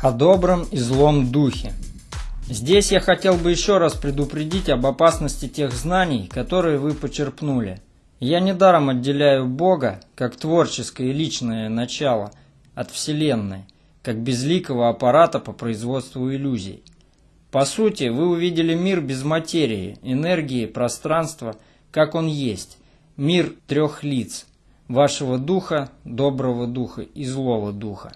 О добром и злом духе. Здесь я хотел бы еще раз предупредить об опасности тех знаний, которые вы почерпнули. Я недаром отделяю Бога, как творческое и личное начало, от Вселенной, как безликого аппарата по производству иллюзий. По сути, вы увидели мир без материи, энергии, пространства, как он есть, мир трех лиц, вашего духа, доброго духа и злого духа.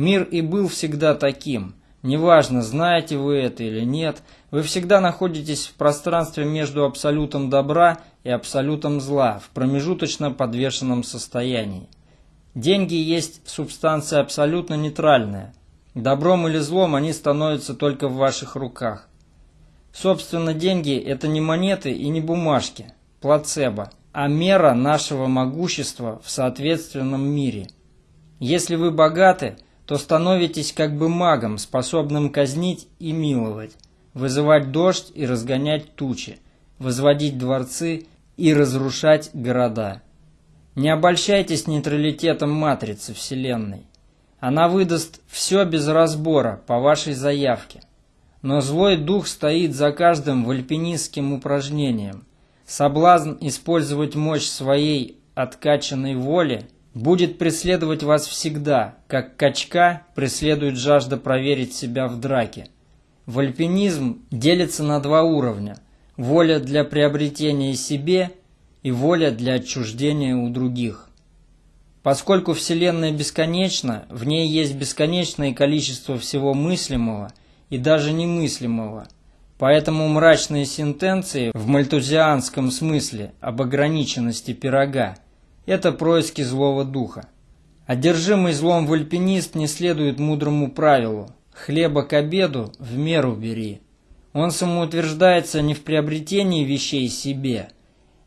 Мир и был всегда таким. Неважно, знаете вы это или нет, вы всегда находитесь в пространстве между абсолютом добра и абсолютом зла, в промежуточно подвешенном состоянии. Деньги есть субстанция абсолютно нейтральная. Добром или злом они становятся только в ваших руках. Собственно, деньги – это не монеты и не бумажки, плацебо, а мера нашего могущества в соответственном мире. Если вы богаты – то становитесь как бы магом, способным казнить и миловать, вызывать дождь и разгонять тучи, возводить дворцы и разрушать города. Не обольщайтесь нейтралитетом матрицы Вселенной. Она выдаст все без разбора по вашей заявке. Но злой дух стоит за каждым вальпинистским упражнением. Соблазн использовать мощь своей откачанной воли – будет преследовать вас всегда, как качка преследует жажда проверить себя в драке. Вальпинизм делится на два уровня – воля для приобретения себе и воля для отчуждения у других. Поскольку Вселенная бесконечна, в ней есть бесконечное количество всего мыслимого и даже немыслимого, поэтому мрачные сентенции в мальтузианском смысле об ограниченности пирога – это происки злого духа. Одержимый злом в альпинист не следует мудрому правилу «хлеба к обеду в меру бери». Он самоутверждается не в приобретении вещей себе,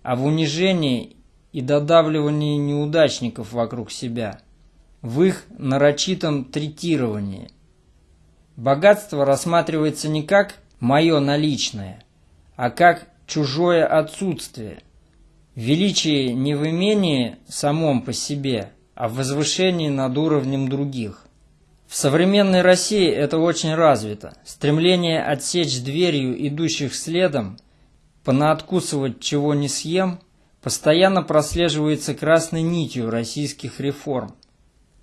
а в унижении и додавливании неудачников вокруг себя, в их нарочитом третировании. Богатство рассматривается не как «мое наличное», а как чужое отсутствие – Величие не в имении самом по себе, а в возвышении над уровнем других. В современной России это очень развито. Стремление отсечь дверью идущих следом, понаоткусывать чего не съем, постоянно прослеживается красной нитью российских реформ.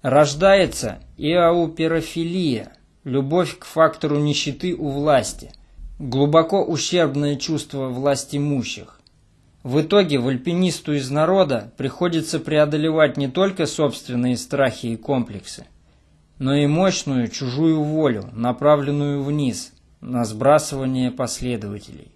Рождается иауперофилия, любовь к фактору нищеты у власти, глубоко ущербное чувство власть имущих. В итоге в альпинисту из народа приходится преодолевать не только собственные страхи и комплексы, но и мощную чужую волю, направленную вниз, на сбрасывание последователей.